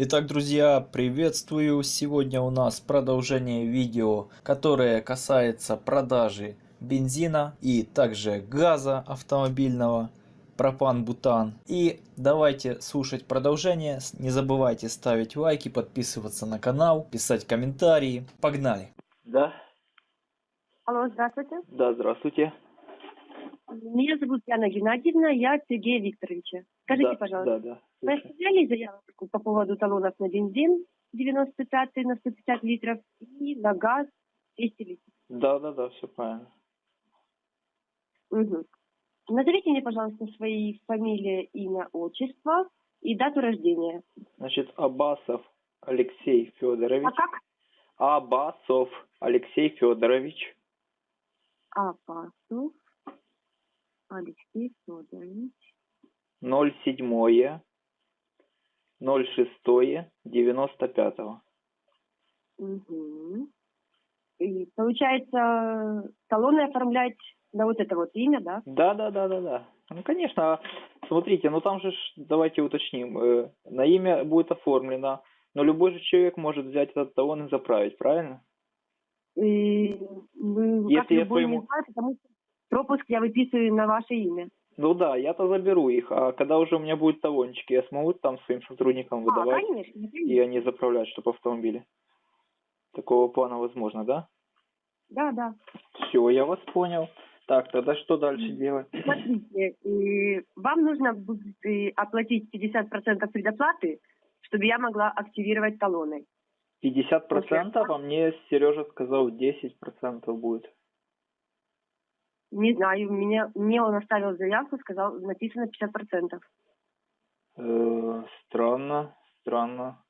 Итак, друзья, приветствую! Сегодня у нас продолжение видео, которое касается продажи бензина и также газа автомобильного, пропан-бутан. И давайте слушать продолжение. Не забывайте ставить лайки, подписываться на канал, писать комментарии. Погнали! Да, Алло, здравствуйте. да, здравствуйте. Меня зовут Яна Геннадьевна, я Сергея Викторовича. Скажите, да, пожалуйста, Да, да. Слушаю. оставляли заявку по поводу талонов на бензин 95 на 150 литров и на газ 200 литров? Да, да, да, все правильно. Мгм. Назовите мне, пожалуйста, свои фамилия, имя, отчество и дату рождения. Значит, Абасов Алексей Федорович. А как? Абасов Алексей Федорович. Апасов Алексей Федорович. 07 06 95 Мгм. И получается, талоны оформлять на вот это вот имя, да? Да, да, да, да, да. Ну, конечно, а смотрите, ну там же, давайте уточним, э, на имя будет оформлено, но любой же человек может взять этот талон и заправить, правильно? И как Если я любой своему- не знаю, потому что пропуск я выписываю на ваше имя. Ну да, я-то заберу их, а когда уже у меня будет талончики, я смогу там своим сотрудникам А, выдавать? конечно, и конечно. они заправляют, чтобы автомобили. Такого плана возможно, да? Да, да. Все, я вас понял. Так, тогда что дальше делать? Смотрите, и вам нужно будет и оплатить 50% предоплаты, чтобы я могла активировать талоны. 50%, а мне Сережа сказал 10% будет. Не знаю, меня, мне он оставил заявку, сказал, написано 50%. Э, странно, странно,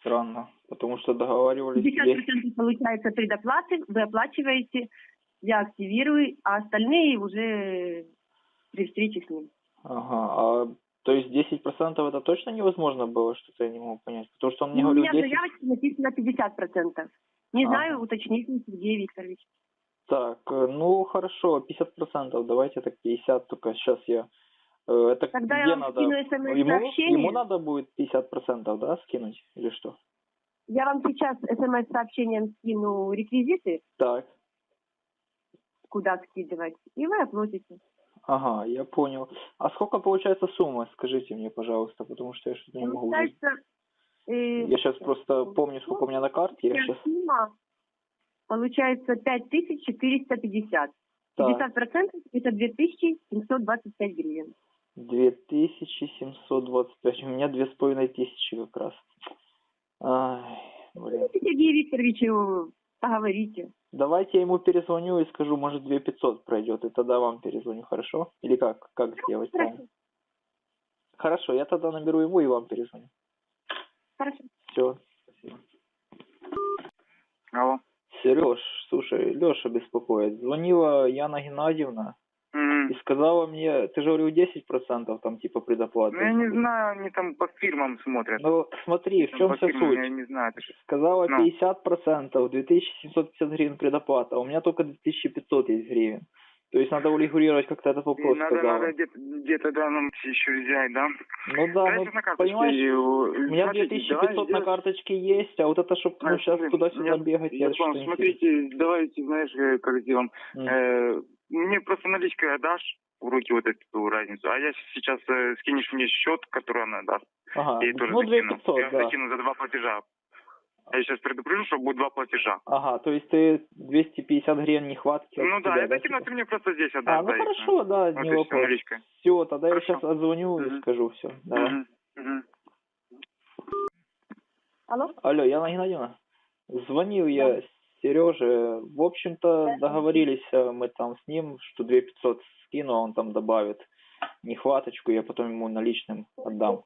странно. Потому что договаривались 50% получается предоплаты, вы оплачиваете, я активирую, а остальные уже при встрече с ним. Ага, а то есть 10% это точно невозможно было, что-то я не могу понять. Потому что он мне Ну, у говорил меня в 10. заявочке написано 50%. Не Ага. знаю, уточните, Сергей Викторович. Так, э, ну хорошо, 50%, давайте так 50, только сейчас я... э, Это Тогда я где вам надо? скину Ему, смс-сообщение. ему надо будет 50%, да, скинуть или что? Я вам сейчас смс-сообщением скину реквизиты, Так, куда скидывать, и вы оплатите. ага, я понял. А сколько получается сумма, скажите мне, пожалуйста, потому что я что-то не могу... уже- Получается, э, Я сейчас просто помню, сколько у меня на карте, я сейчас... сумма получается 5450. Так, 50% это 2725 гривен. 2725, у меня 2500 как раз. Ай, блин. Сергей Викторовичу поговорите. Давайте я ему перезвоню и скажу, может, 2500 пройдет, и тогда вам перезвоню, хорошо? Или как? Как сделать правильно? Хорошо, я тогда наберу ему и вам перезвоню. Хорошо. Все, спасибо. Алло. Сереж, слушай, Леша беспокоит. Звонила Яна Геннадьевна М. и сказала мне, ты же говорил 10% там типа предоплаты. Ну, я не знаю, они там по фирмам смотрят. Ну, смотри, в чем по вся фирмам, суть? Я не знаю. ж- Сказала Ну. 50%, 2750 гривен предоплата, а у меня только 2500 есть гривен. То есть надо урегулировать как-то этот вопрос, надо, сказала. надо где-то, где-то, да, нам еще взять, да? Ну да, Дайте ну, на понимаешь, и, у меня смотрите, 2500 давай на карточке есть, а вот это, чтобы ну, сейчас туда-сюда я- бегать, я я понял. Смотрите, давайте, знаешь, э, как сделаем. М. Э, мне просто наличкой отдашь в руки вот эту разницу, а я сейчас э, скинешь мне счет, который она даст. Ага, Я тоже ну закину. 2500, я да. закину за два платежа. Я сейчас предупрежу, что будет два платежа. Ага, то есть ты 250 гривен нехватки ну да, тебя, я закину, типа? ты мне просто здесь отдашь. А, ну да, и хорошо, да, Вот не и вопрос. наличкой. Все, тогда Хорошо. я сейчас отзвоню и Мгм. скажу все. Давай. Алло? Алло, Яна Геннадьевна, звонил я Сереже. В общем-то, договорились э, мы там с ним, что 2500 скину, а он там добавит нехваточку, я потом ему наличным отдам.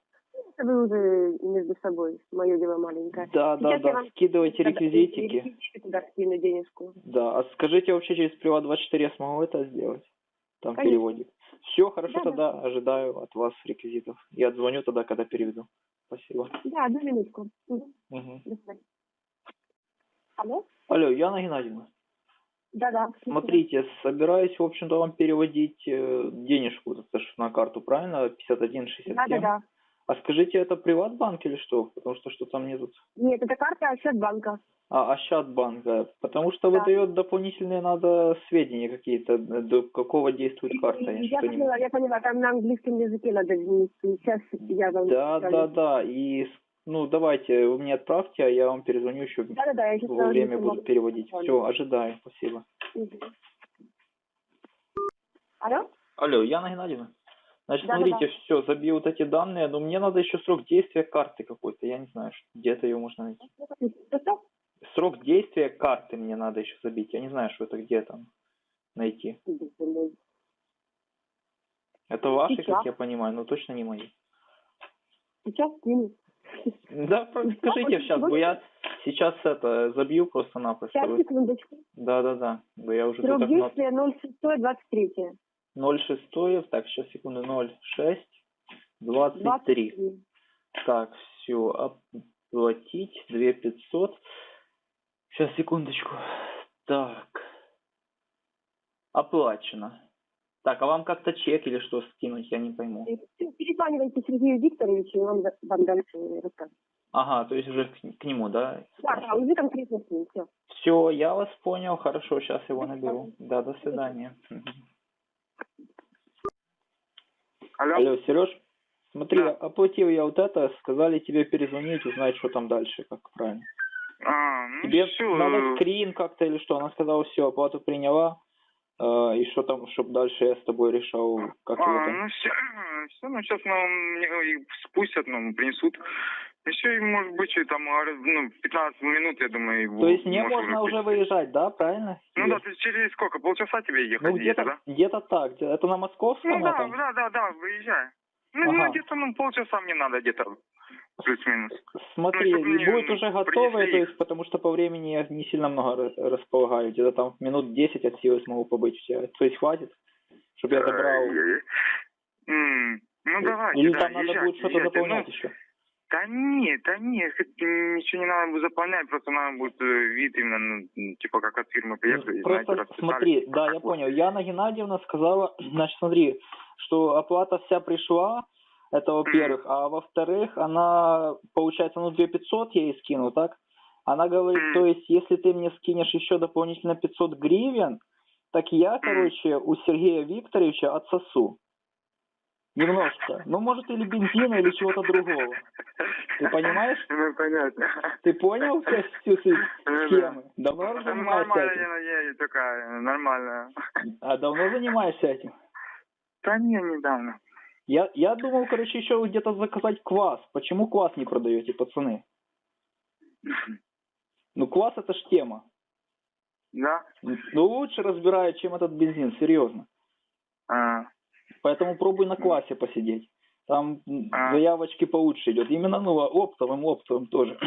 Это вы уже между собой, мое дело маленькое. Да, да, Сейчас да, вам скидывайте реквизитики. реквизиты туда скину денежку. Да, а скажите вообще через Приват 24 я смогу это сделать? Там Конечно. переводик. Все, хорошо, Да, да. тогда ожидаю от вас реквизитов. Я отзвоню тогда, когда переведу. Спасибо. Да, одну минутку. До свидания. Алло? Алло, Яна Геннадьевна, Да-да. смотрите, собираюсь, в общем-то, вам переводить э, денежку, на карту, правильно? 51,67. Да-да-да. А скажите, это приватбанк или что? Потому что что-то мне тут... Нет, это карта Ощадбанка. А, Ощадбанка. Потому что Да. выдает дополнительные надо сведения какие-то, э, до какого действует карта. Я, Я поняла, я поняла, там на английском языке надо. Сейчас я вам... Да, скажу. да, да. И, с- ну, давайте, вы мне отправьте, а я вам перезвоню еще Да-да-да, я сейчас во время буду переводить. Все, ожидаю. Спасибо. Алло? Алло, Яна Геннадьевна. Значит, Да-да-да. смотрите, все, забью вот эти данные, но мне надо еще срок действия карты какой-то. Я не знаю, где-то ее можно найти. Что? Срок действия карты мне надо еще забить. Я не знаю, что это где там найти. Это ваши, Сейчас. как я понимаю, но точно не мои. Сейчас скину. Да, про- скажите сейчас, бо я сейчас это забью просто-напросто. Сейчас, секундочку. Да-да-да, бо я уже Срок действия 06-23. 06, так, сейчас, секунду, 06, 23. Так, все, оплатить 2500. Сейчас, секундочку. Так. Оплачено. Так, а вам как-то чек или что скинуть, я не пойму. Перезванивайте Сергею Викторовичу, и он вам дальше расскажет. Ага, то есть уже к, к нему, да? Да, да, уже конкретно с ним, все. Все, я вас понял, хорошо, сейчас его наберу. Да, до свидания. Алло? Алло, Сереж, смотри, Да. оплатил я вот это, сказали тебе перезвонить, узнать, что там дальше, как правильно. А, ну Тебе все. надо скрин как-то или что? Она сказала, все, оплату приняла. э, и что там, чтобы дальше я с тобой решал, как его А, там. ну все, все, ну сейчас нам их спустят, нам принесут. Еще, и, может быть, и там, а, ну, 15 минут, я думаю. То есть можешь можно уже выпустить. выезжать, да, правильно? Ну Тебе? да, есть через сколько? Полчаса тебе ехать Ну где-то, где-то да? где-то так. где- Это на московском Ну да, этом? да, да, да, выезжай. Ну, Ага. ну, где-то, ну, полчаса мне надо где-то, плюс-минус. Смотри, Ну, мне будет уже готовое, принесли то есть, потому что по времени я не сильно много ра- располагаю. Где-то там минут 10 от силы смогу побыть тебя. То есть хватит, чтобы я забрал. М, Ну, давайте, Или да, там надо будет что-то заполнять Ну, еще. Да нет, да нет, ничего не надо будет заполнять, просто надо будет э, вид именно, ну, типа, как от фирмы приехали, Просто знаете, смотри, да, я понял. Яна Геннадьевна сказала, значит, смотри, что оплата вся пришла, это во-первых, а во-вторых, она, получается, ну, 2500 я ей скину, так? Она говорит, то есть, если ты мне скинешь еще дополнительно 500 гривен, так я, короче, у Сергея Викторовича отсосу. Немножко. Ну, может, или бензина, или чего-то другого. Ты понимаешь? Ну, понятно. Ты понял всю, всю суть Ну схемы? Давно Ну, занимаешься Нормально, этим? я, я такая, нормально. А давно занимаешься этим? Да не, недавно. Я, я думал, короче, еще где-то заказать квас. Почему квас не продаете, пацаны? Ну, квас это ж тема. Да? Ну, лучше разбирают, чем этот бензин, серьезно. А, Поэтому пробуй на квасе посидеть. Там А. заявочки получше идет. Именно, ну, оптовым, оптовым тоже.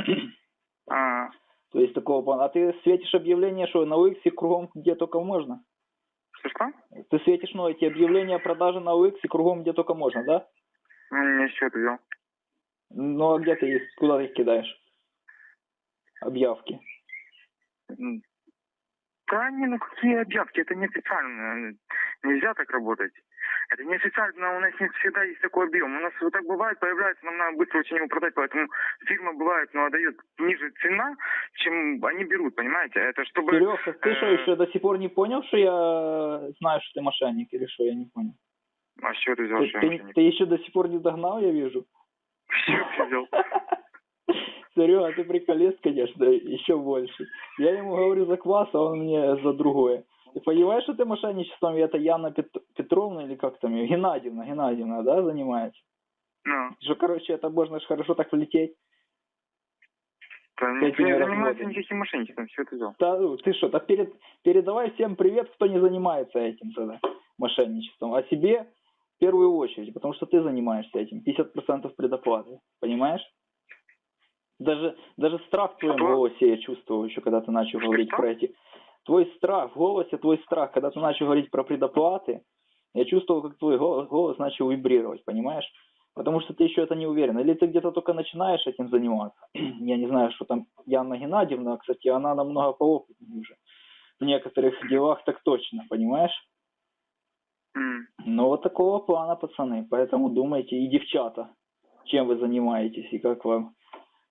а, То есть такого плана. А ты светишь объявление, что на OX кругом где только можно? что-что? Ты светишь, ну, эти объявления о продаже на OX кругом где только можно, да? Ну, Не счет взял. Ну, а где ты их, куда ты их кидаешь? Объявки. Да не, ну какие объявки, это неофициально. Нельзя так работать. Это неофициально, у нас не всегда есть такой объем. У нас вот так бывает, появляется, нам надо быстро очень его продать, поэтому фирма бывает, ну, отдает ниже цена, чем они берут, понимаете? Это чтобы... Серега, ты что, э, еще до сих пор не понял, что я знаю, что ты мошенник или что, я не понял. А чего ты взял, Ты, что я ты- мошенник? ты еще до сих пор не догнал, я вижу. Ты взял? Серега, ты приколец, конечно, еще больше. Я ему говорю за квас, а он мне за другое. Ты понимаешь, что ты мошенничеством, и это Яна Пет- Петровна или как там ее? Геннадьевна, Геннадьевна, да, занимается? Ну, Что, короче, это можно ж хорошо так влететь. да, этими не занимается никаким мошенничеством, чего ты взял? Да, ну, ты что, так перед, передавай всем привет, кто не занимается этим тогда, мошенничеством. А себе в первую очередь, потому что ты занимаешься этим. 50% предоплаты, понимаешь? Даже, даже страх в твоем Что? голосе я чувствовал еще, когда ты начал Что, говорить что? про эти... Твой страх, в голосе твой страх, когда ты начал говорить про предоплаты, я чувствовал, как твой голос, голос начал вибрировать, понимаешь? Потому что ты еще это не уверен. Или ты где-то только начинаешь этим заниматься. Я не знаю, что там Яна Геннадьевна, кстати, она намного поопытнее уже. В некоторых делах так точно, понимаешь? М. Ну, вот такого плана, пацаны. Поэтому думайте, и девчата. чем вы занимаетесь и как вам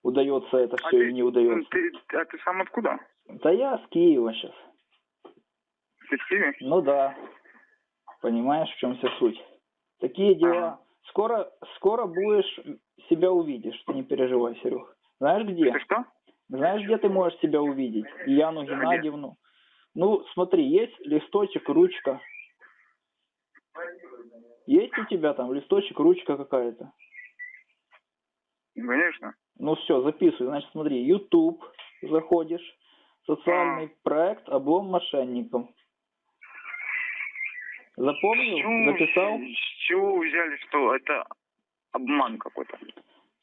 удается это А все ты- или не удается. Ты, а ты сам откуда? Да я с Киева сейчас. Ты в Киеве? Ну да. Понимаешь, в чем вся суть? Такие дела. Скоро, скоро будешь себя увидишь, ты не переживай, Серег. Знаешь где? Ты что? Знаешь, где ты можешь себя увидеть? Яну Геннадьевну. Ну, смотри, есть листочек, ручка. Есть у тебя там листочек, ручка какая-то? Конечно. Ну все, записывай. Значит, смотри, YouTube заходишь, социальный проект «Облом мошенникам». Запомнил? Записал? С чего вы взяли, что это обман какой-то?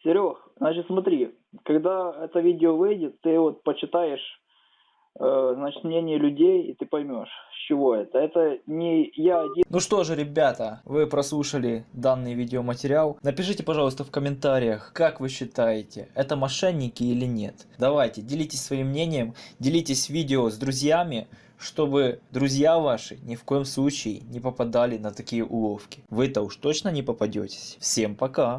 Серег, значит, смотри, когда это видео выйдет, ты вот почитаешь, значит, мнение людей, и ты поймешь, с чего это. Это не я один. Ну что же, ребята, вы прослушали данный видеоматериал. Напишите, пожалуйста, в комментариях, как вы считаете, это мошенники или нет. Давайте, делитесь своим мнением, делитесь видео с друзьями, чтобы друзья ваши ни в коем случае не попадали на такие уловки. Вы-то уж точно не попадетесь. Всем пока!